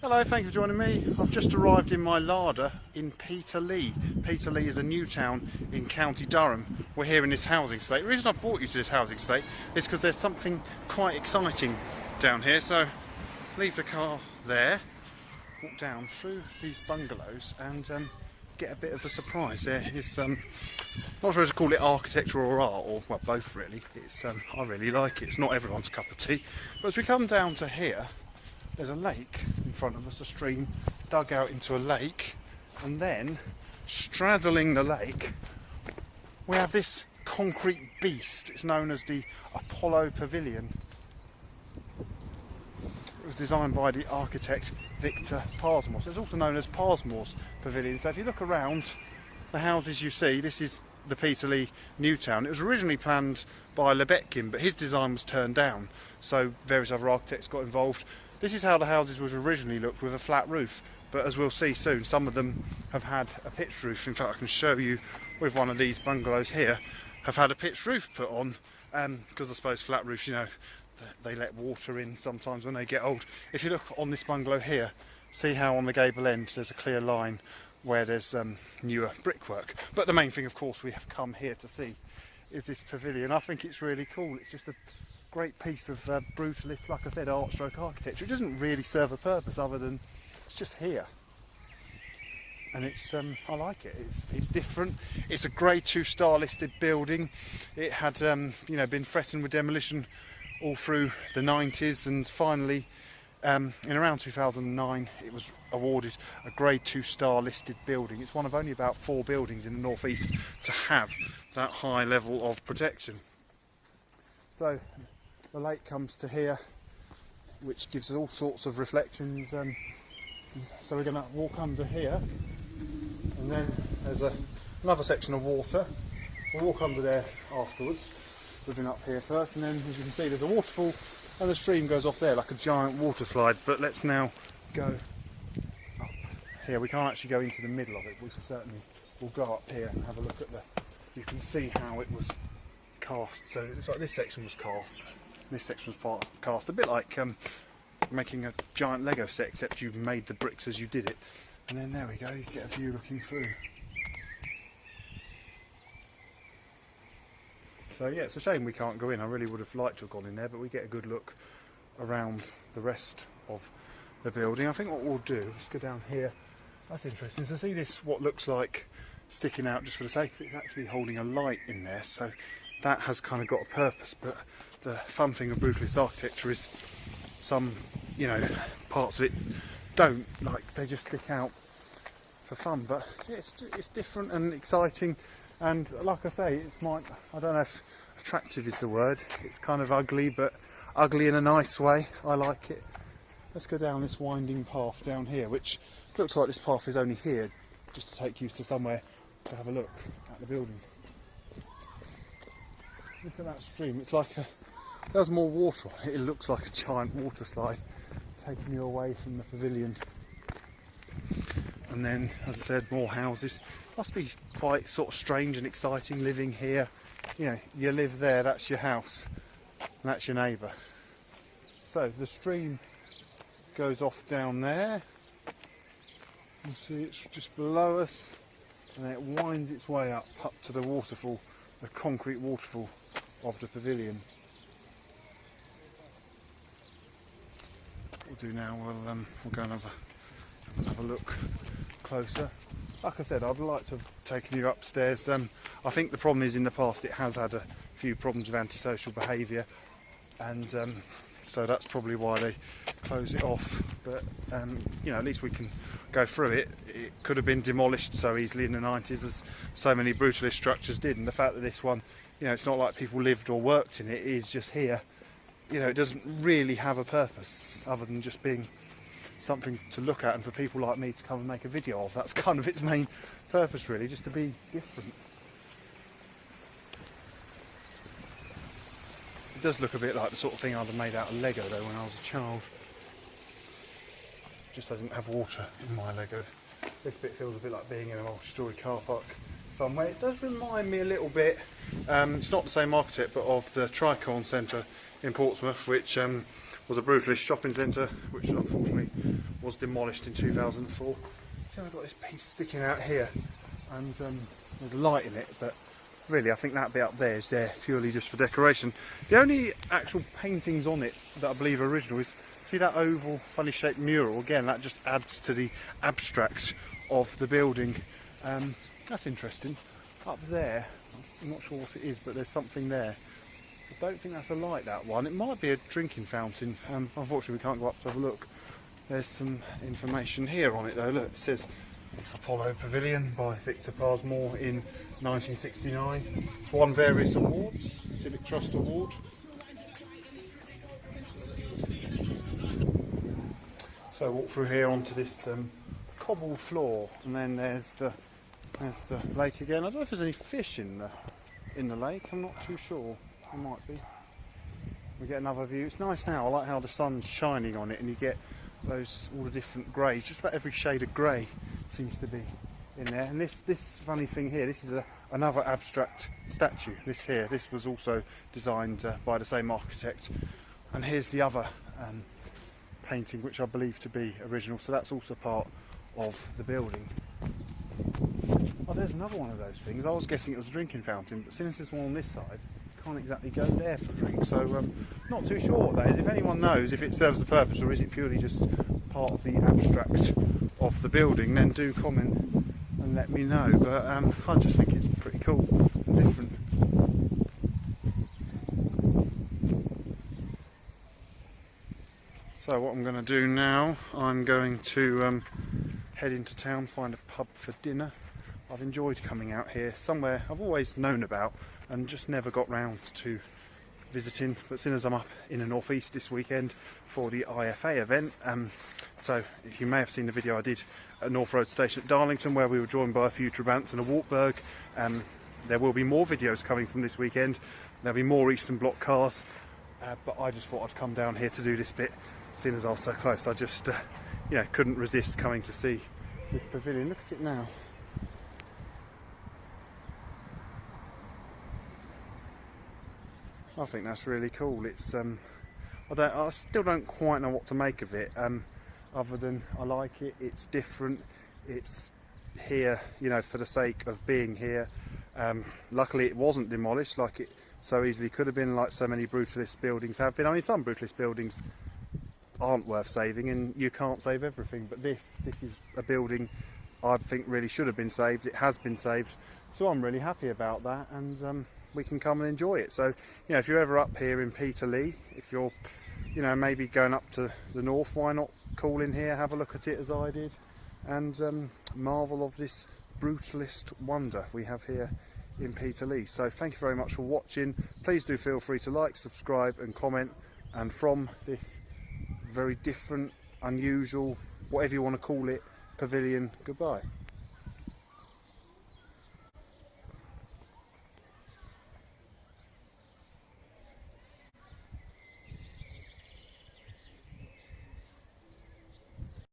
Hello, thank you for joining me. I've just arrived in my larder in Peterlee. Peterlee is a new town in County Durham. We're here in this housing estate. The reason I brought you to this housing estate is because there's something quite exciting down here. So leave the car there, walk down through these bungalows and um, get a bit of a surprise. There is, um, not sure to call it architecture or art, or well, both really. It's, um, I really like it. It's not everyone's cup of tea. But as we come down to here, there's a lake in front of us, a stream dug out into a lake, and then straddling the lake, we have this concrete beast. It's known as the Apollo Pavilion. It was designed by the architect Victor Pasmore. It's also known as Pasmore's Pavilion. So if you look around the houses you see, this is the Peterlee New Town. It was originally planned by Lubetkin, but his design was turned down. So various other architects got involved. This is how the houses was originally looked with a flat roof. But as we'll see soon, some of them have had a pitched roof. In fact, I can show you with one of these bungalows here, have had a pitched roof put on because um, I suppose flat roofs, you know, they let water in sometimes when they get old. If you look on this bungalow here, see how on the gable end there's a clear line where there's um, newer brickwork. But the main thing, of course, we have come here to see is this pavilion. I think it's really cool. It's just a great piece of uh, brutalist, like I said, art stroke architecture. It doesn't really serve a purpose other than it's just here. And it's, um, I like it. It's, it's different. It's a Grade Two star listed building. It had, um, you know, been threatened with demolition all through the 90s and finally um, in around 2009 it was awarded a grade 2 star listed building. It's one of only about four buildings in the northeast to have that high level of protection. So the lake comes to here which gives all sorts of reflections um, so we're going to walk under here and then there's a, another section of water. We'll walk under there afterwards We've been up here first and then as you can see there's a waterfall and the stream goes off there like a giant water slide but let's now go up here. We can't actually go into the middle of it we certainly will go up here and have a look at the you can see how it was cast. So it's like this section was cast this section was part cast a bit like um, making a giant Lego set except you made the bricks as you did it and then there we go you get a view looking through So yeah, it's a shame we can't go in. I really would have liked to have gone in there, but we get a good look around the rest of the building. I think what we'll do, let's go down here. That's interesting. So see this, what looks like sticking out just for the sake of it, it's actually holding a light in there. So that has kind of got a purpose. But the fun thing of brutalist architecture is some, you know, parts of it don't, like they just stick out for fun. But it's, it's different and exciting and like I say it's my I don't know if attractive is the word it's kind of ugly but ugly in a nice way I like it let's go down this winding path down here which looks like this path is only here just to take you to somewhere to have a look at the building look at that stream. It's like a there's more water it. Looks like a giant water slide taking you away from the pavilion. And then as I said more houses. Must be quite sort of strange and exciting living here. You know you live there that's your house and that's your neighbour. So the stream goes off down there. You see it's just below us and then it winds its way up up to the waterfall the concrete waterfall of the pavilion what we'll do now we'll um, we'll go and have a, have a look closer. Like I said, I'd like to have taken you upstairs. Um, I think the problem is in the past it has had a few problems with antisocial behaviour and um, so that's probably why they close it off. But um, you know, at least we can go through it. It could have been demolished so easily in the 90s as so many brutalist structures did and the fact that this one, you know, it's not like people lived or worked in it, it is just here. You know, it doesn't really have a purpose other than just being something to look at and for people like me to come and make a video of. That's kind of its main purpose really, just to be different. It does look a bit like the sort of thing I'd have made out of Lego though when I was a child. Just doesn't have water in my Lego. This bit feels a bit like being in a multi-storey car park somewhere. It does remind me a little bit, um, it's not the same architect, but of the Tricorn Centre in Portsmouth, which um, was a brutalist shopping centre, which unfortunately was demolished in 2004. See, I've got this piece sticking out here, and um, there's light in it, but really, I think that bit up there is there purely just for decoration. The only actual paintings on it that I believe are original is see that oval, funny shaped mural. Again, that just adds to the abstract of the building. Um, that's interesting. Up there, I'm not sure what it is, but there's something there. I don't think that's a light, that one. It might be a drinking fountain. Um, unfortunately, we can't go up to have a look. There's some information here on it, though. Look, it says Apollo Pavilion by Victor Pasmore in 1969. It's won various awards, Civic Trust Award. So walk through here onto this um, cobbled floor, and then there's the there's the lake again. I don't know if there's any fish in the in the lake. I'm not too sure. There might be. We get another view. It's nice now. I like how the sun's shining on it, and you get those all the different greys. Just about every shade of grey seems to be in there. And this this funny thing here. This is a, another abstract statue. This here. This was also designed uh, by the same architect. And here's the other um, painting, which I believe to be original. So that's also part of the building. Oh, there's another one of those things. I was guessing it was a drinking fountain, but since there's one on this side, can't exactly go there for a drink. So, um, not too sure what that is. If anyone knows if it serves the purpose or is it purely just part of the abstract of the building, then do comment and let me know. But um, I just think it's pretty cool and different. So what I'm going to do now, I'm going to um, head into town, find a pub for dinner. I've enjoyed coming out here, somewhere I've always known about and just never got round to visiting. But soon as I'm up in the northeast this weekend for the IFA event, um, so if you may have seen the video I did at North Road Station at Darlington where we were joined by a few Trabants and a Wartburg. Um, there will be more videos coming from this weekend. There'll be more Eastern Bloc cars, uh, but I just thought I'd come down here to do this bit, seeing as I was so close. I just, uh, you know, couldn't resist coming to see this pavilion. Look at it now. I think that's really cool. It's um, I don't, I still don't quite know what to make of it. Um, other than I like it. It's different. It's here, you know, for the sake of being here. Um, luckily, it wasn't demolished like it so easily could have been, like so many brutalist buildings have been. I mean, some brutalist buildings aren't worth saving, and you can't save everything. But this, this is a building I think really should have been saved. It has been saved, so I'm really happy about that. And um, we can come and enjoy it. So, you know, if you're ever up here in Peterlee, if you're, you know, maybe going up to the north, why not call in here, have a look at it as I did, and um, marvel of this brutalist wonder we have here in Peterlee. So, thank you very much for watching. Please do feel free to like, subscribe, and comment. And from this very different, unusual, whatever you want to call it, pavilion, goodbye.